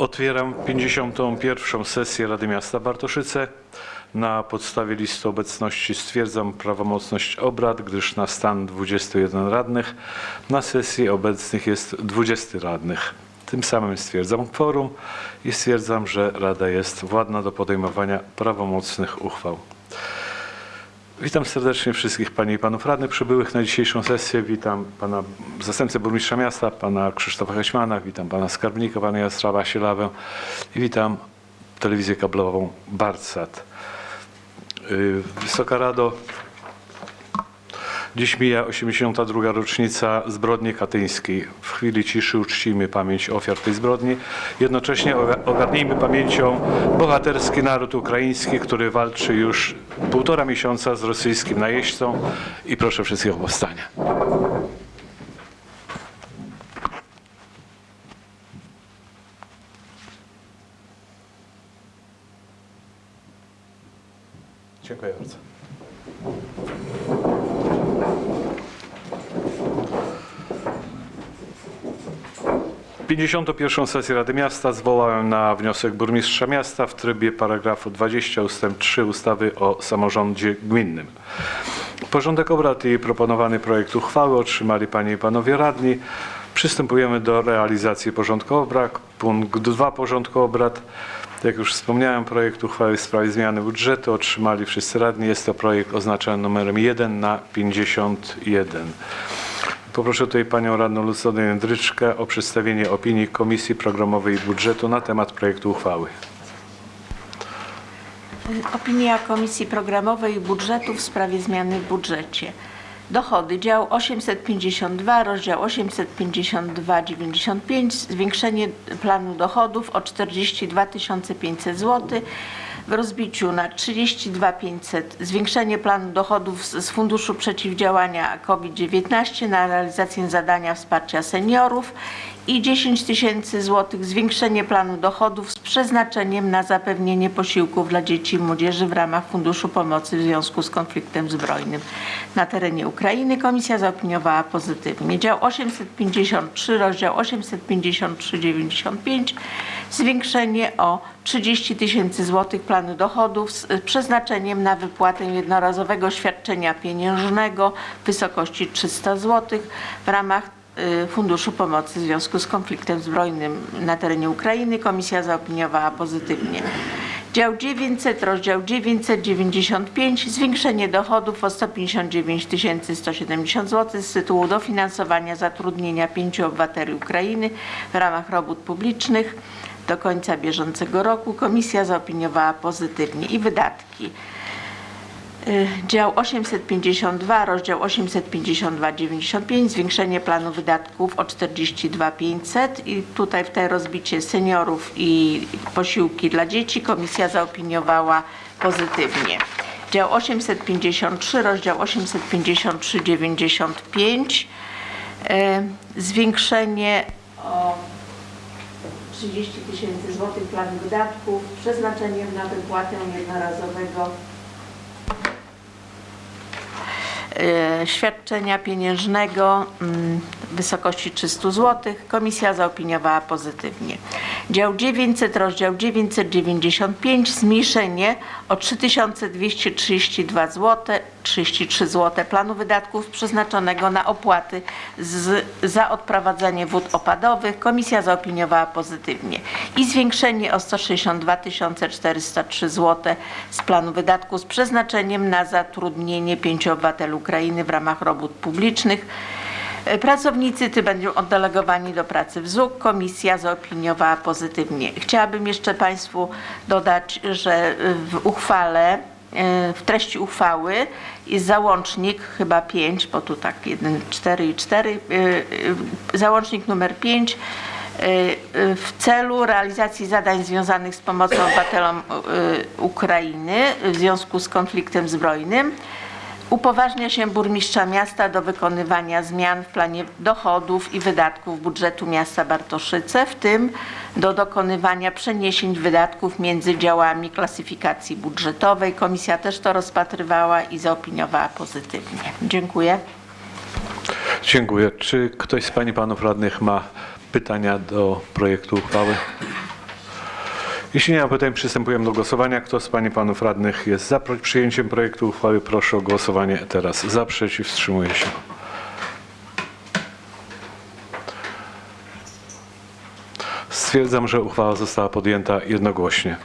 Otwieram 51. sesję Rady Miasta Bartoszyce. Na podstawie listy obecności stwierdzam prawomocność obrad, gdyż na stan 21 radnych na sesji obecnych jest 20 radnych. Tym samym stwierdzam kworum i stwierdzam, że Rada jest władna do podejmowania prawomocnych uchwał. Witam serdecznie wszystkich Panie i Panów Radnych przybyłych na dzisiejszą sesję. Witam Pana Zastępcę Burmistrza Miasta, Pana Krzysztofa Heśmana, witam Pana Skarbnika, Pana Jastrzała Sielawę i witam Telewizję Kablową Barsat. Yy, Wysoka Rado, dziś mija 82. rocznica zbrodni katyńskiej. W chwili ciszy uczcijmy pamięć ofiar tej zbrodni. Jednocześnie oga- ogarnijmy pamięcią bohaterski naród ukraiński, który walczy już półtora miesiąca z rosyjskim najeźdźcą i proszę wszystkich o powstanie. Dziękuję bardzo. 51. sesję Rady Miasta zwołałem na wniosek burmistrza miasta w trybie paragrafu 20 ust. 3 ustawy o samorządzie gminnym. Porządek obrad i proponowany projekt uchwały otrzymali Panie i Panowie Radni. Przystępujemy do realizacji porządku obrad. Punkt 2 porządku obrad. Jak już wspomniałem, projekt uchwały w sprawie zmiany budżetu otrzymali wszyscy radni. Jest to projekt oznaczony numerem 1 na 51. Poproszę tutaj Panią Radną Lucynę Jędryczkę o przedstawienie opinii Komisji Programowej i Budżetu na temat projektu uchwały. Opinia Komisji Programowej i Budżetu w sprawie zmiany w budżecie. Dochody, dział 852, rozdział 852,95, zwiększenie planu dochodów o 42 500 zł, w rozbiciu na 32 500, zwiększenie planu dochodów z, Funduszu Przeciwdziałania COVID-19 na realizację zadania wsparcia seniorów i 10 tysięcy złotych zwiększenie planu dochodów z przeznaczeniem na zapewnienie posiłków dla dzieci i młodzieży w ramach Funduszu Pomocy w związku z konfliktem zbrojnym na terenie Ukrainy. Komisja zaopiniowała pozytywnie. Dział 853, rozdział 853,95 zwiększenie o 30 tysięcy złotych planu dochodów z przeznaczeniem na wypłatę jednorazowego świadczenia pieniężnego w wysokości 300 złotych w ramach Funduszu Pomocy w związku z konfliktem zbrojnym na terenie Ukrainy. Komisja zaopiniowała pozytywnie. Dział 900, rozdział 995, zwiększenie dochodów o 159 170 zł z tytułu dofinansowania zatrudnienia pięciu obywateli Ukrainy w ramach robót publicznych do końca bieżącego roku. Komisja zaopiniowała pozytywnie i wydatki. Y, Dział 852, rozdział 852,95, zwiększenie planu wydatków o 42 500 i tutaj w tej rozbicie seniorów i posiłki dla dzieci komisja zaopiniowała pozytywnie. Dział 853, rozdział 853,95, y, zwiększenie o 30 tysięcy złotych planu wydatków przeznaczeniem na wypłatę jednorazowego świadczenia pieniężnego mm, wysokości 300 zł. Komisja zaopiniowała pozytywnie. Dział 900, rozdział 995, zmniejszenie o 3232 zł, 33 zł planu wydatków przeznaczonego na opłaty z, za odprowadzanie wód opadowych. Komisja zaopiniowała pozytywnie. I zwiększenie o 162 403 zł z planu wydatków z przeznaczeniem na zatrudnienie pięciu obywateli Ukrainy w ramach robót publicznych. E, Pracownicy ty będą oddelegowani do pracy w ZUK. Komisja zaopiniowała pozytywnie. Chciałabym jeszcze Państwu dodać, że w uchwale, e, w treści uchwały jest załącznik, chyba 5, bo tu tak 1, 4 i 4, e, załącznik numer 5 w celu realizacji zadań związanych z pomocą obywatelom Ukrainy w związku z konfliktem zbrojnym Upoważnia się burmistrza miasta do wykonywania zmian w planie dochodów i wydatków budżetu miasta Bartoszyce, w tym do dokonywania przeniesień wydatków między działami klasyfikacji budżetowej. Komisja też to rozpatrywała i zaopiniowała pozytywnie. Dziękuję. Dziękuję. Czy ktoś z Pań i Panów Radnych ma pytania do projektu uchwały? Jeśli nie ma pytań, przystępujemy do głosowania. Kto z Pań i Panów Radnych jest za przyjęciem projektu uchwały? Proszę o głosowanie teraz. Za, przeciw, wstrzymuje się. Stwierdzam, że uchwała została podjęta jednogłośnie.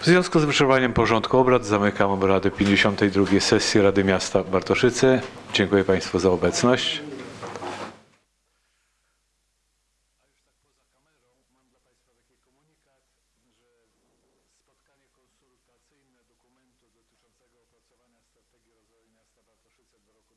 W związku z wyczerpaniem porządku obrad zamykam obrady 52 sesji Rady Miasta Bartoszyce. Dziękuję Państwu za obecność. Konsultacyjne dokumentu dotyczącego opracowania strategii rozwoju miasta Bartoszyce do roku